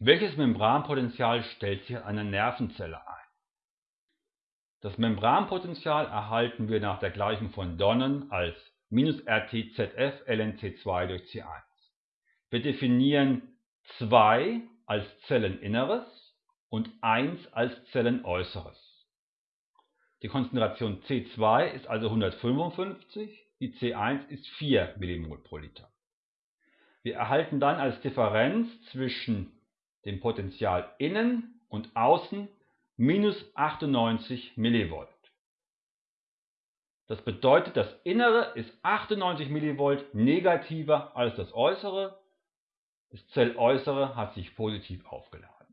Welches Membranpotential stellt sich an einer Nervenzelle ein? Das Membranpotential erhalten wir nach der Gleichung von Donnen als RTZF lnC2 durch C1. Wir definieren 2 als Zelleninneres und 1 als Zellenäußeres. Die Konzentration C2 ist also 155, die C1 ist 4 mmol pro Liter. Wir erhalten dann als Differenz zwischen dem Potential innen und außen minus 98 mV. Das bedeutet, das Innere ist 98 mV negativer als das Äußere, das Zelläußere hat sich positiv aufgeladen.